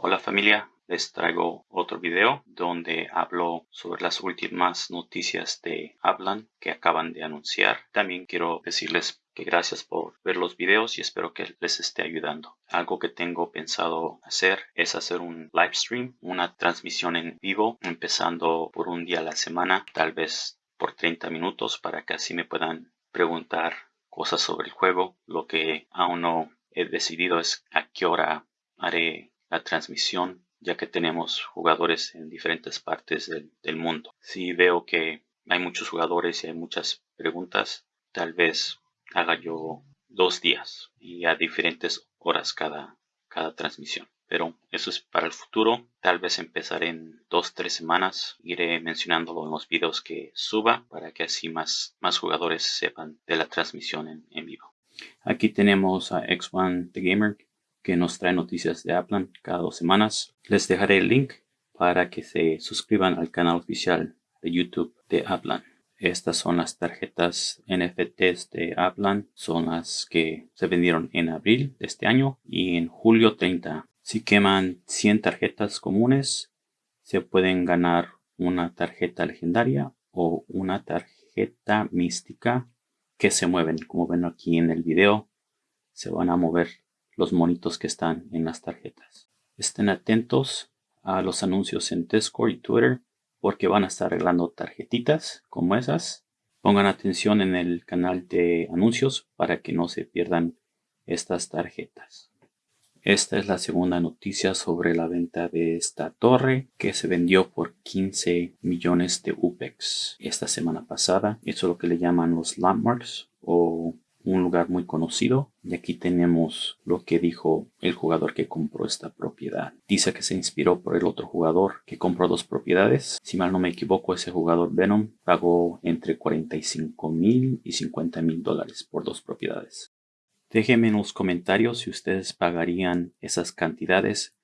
Hola familia, les traigo otro video donde hablo sobre las últimas noticias de Hablan que acaban de anunciar. También quiero decirles que gracias por ver los videos y espero que les esté ayudando. Algo que tengo pensado hacer es hacer un live stream, una transmisión en vivo, empezando por un día a la semana, tal vez por 30 minutos para que así me puedan preguntar cosas sobre el juego. Lo que aún no he decidido es a qué hora haré la transmisión ya que tenemos jugadores en diferentes partes del, mundo. Si veo que hay muchos jugadores y hay muchas preguntas, tal vez haga yo dos días y a diferentes horas cada, cada transmisión. Pero eso es para el futuro. Tal vez empezaré en dos, tres semanas. Iré mencionándolo en los videos que suba para que así más, más jugadores sepan de la transmisión en, en vivo. Aquí tenemos a X1 The Gamer que nos trae noticias de Aplan cada dos semanas. Les dejaré el link para que se suscriban al canal oficial de YouTube de Aplan. Estas son las tarjetas NFTs de Aplan. Son las que se vendieron en abril de este año y en julio 30. Si queman 100 tarjetas comunes, se pueden ganar una tarjeta legendaria o una tarjeta mística que se mueven. Como ven aquí en el video, se van a mover los monitos que están en las tarjetas. Estén atentos a los anuncios en Discord y Twitter porque van a estar arreglando tarjetitas como esas. Pongan atención en el canal de anuncios para que no se pierdan estas tarjetas. Esta es la segunda noticia sobre la venta de esta torre que se vendió por 15 millones de UPEX esta semana pasada. Eso es lo que le llaman los landmarks o un lugar muy conocido. Y aquí tenemos lo que dijo el jugador que compró esta propiedad. Dice que se inspiró por el otro jugador que compró dos propiedades. Si mal no me equivoco, ese jugador Venom pagó entre 45 mil y 50 mil dólares por dos propiedades. Déjenme en los comentarios si ustedes pagarían esas cantidades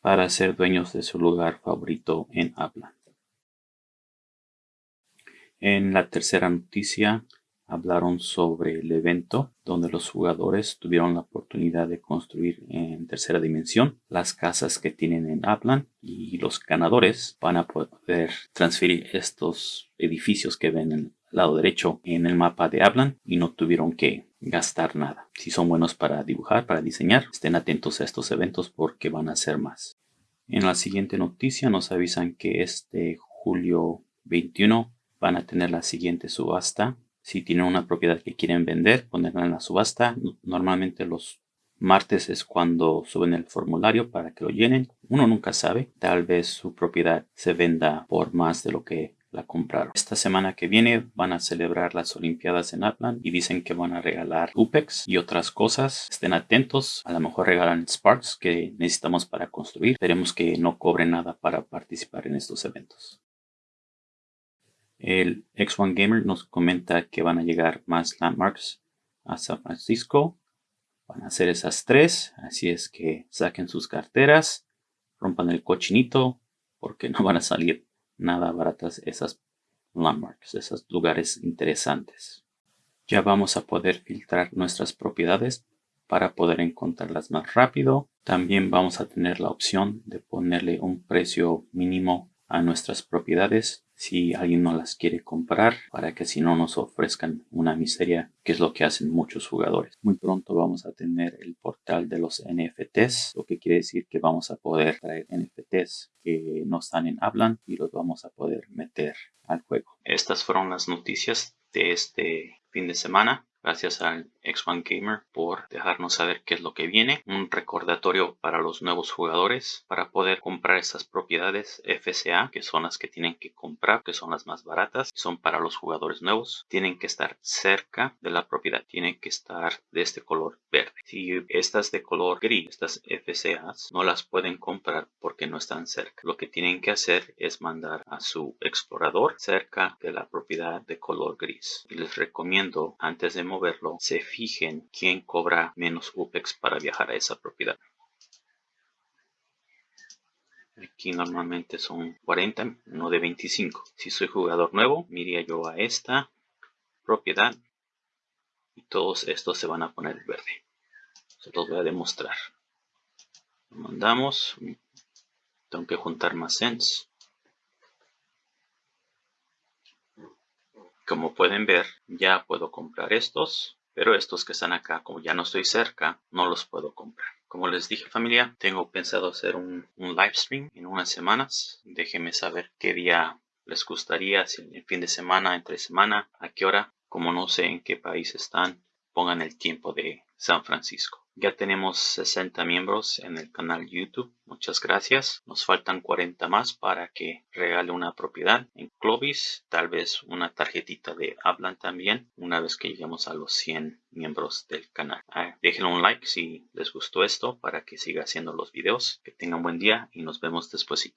para ser dueños de su lugar favorito en Aplan. En la tercera noticia, hablaron sobre el evento donde los jugadores tuvieron la oportunidad de construir en tercera dimensión las casas que tienen en Aplan y los ganadores van a poder transferir estos edificios que ven en el lado derecho en el mapa de Aplan y no tuvieron que gastar nada. Si son buenos para dibujar, para diseñar, estén atentos a estos eventos porque van a ser más. En la siguiente noticia nos avisan que este julio 21 van a tener la siguiente subasta si tienen una propiedad que quieren vender, ponerla en la subasta. Normalmente los martes es cuando suben el formulario para que lo llenen. Uno nunca sabe. Tal vez su propiedad se venda por más de lo que la compraron. Esta semana que viene van a celebrar las Olimpiadas en Atlant y dicen que van a regalar UPEX y otras cosas. Estén atentos. A lo mejor regalan Sparks que necesitamos para construir. Esperemos que no cobren nada para participar en estos eventos. El X1 Gamer nos comenta que van a llegar más landmarks a San Francisco. Van a ser esas tres, así es que saquen sus carteras, rompan el cochinito, porque no van a salir nada baratas esas landmarks, esos lugares interesantes. Ya vamos a poder filtrar nuestras propiedades para poder encontrarlas más rápido. También vamos a tener la opción de ponerle un precio mínimo a nuestras propiedades si alguien no las quiere comprar para que si no nos ofrezcan una miseria que es lo que hacen muchos jugadores. Muy pronto vamos a tener el portal de los NFTs, lo que quiere decir que vamos a poder traer NFTs que no están en Hablan y los vamos a poder meter al juego. Estas fueron las noticias de este fin de semana. Gracias al X1 Gamer por dejarnos saber qué es lo que viene. Un recordatorio para los nuevos jugadores para poder comprar estas propiedades FCA, que son las que tienen que comprar, que son las más baratas, son para los jugadores nuevos. Tienen que estar cerca de la propiedad, tienen que estar de este color verde. Si estas de color gris, estas FCAs, no las pueden comprar porque no están cerca. Lo que tienen que hacer es mandar a su explorador cerca de la propiedad de color gris. Y les recomiendo antes de moverlo, se fijen quién cobra menos UPEX para viajar a esa propiedad. Aquí normalmente son 40, no de 25. Si soy jugador nuevo, miría yo a esta propiedad y todos estos se van a poner verde. Se los voy a demostrar. Mandamos, Tengo que juntar más cents. Como pueden ver, ya puedo comprar estos. Pero estos que están acá, como ya no estoy cerca, no los puedo comprar. Como les dije familia, tengo pensado hacer un, un live stream en unas semanas. Déjenme saber qué día les gustaría, si el fin de semana, entre semana, a qué hora. Como no sé en qué país están, pongan el tiempo de San Francisco. Ya tenemos 60 miembros en el canal YouTube. Muchas gracias. Nos faltan 40 más para que regale una propiedad en Clovis. Tal vez una tarjetita de Hablan también una vez que lleguemos a los 100 miembros del canal. Ah, déjenle un like si les gustó esto para que siga haciendo los videos. Que tengan buen día y nos vemos despuesito.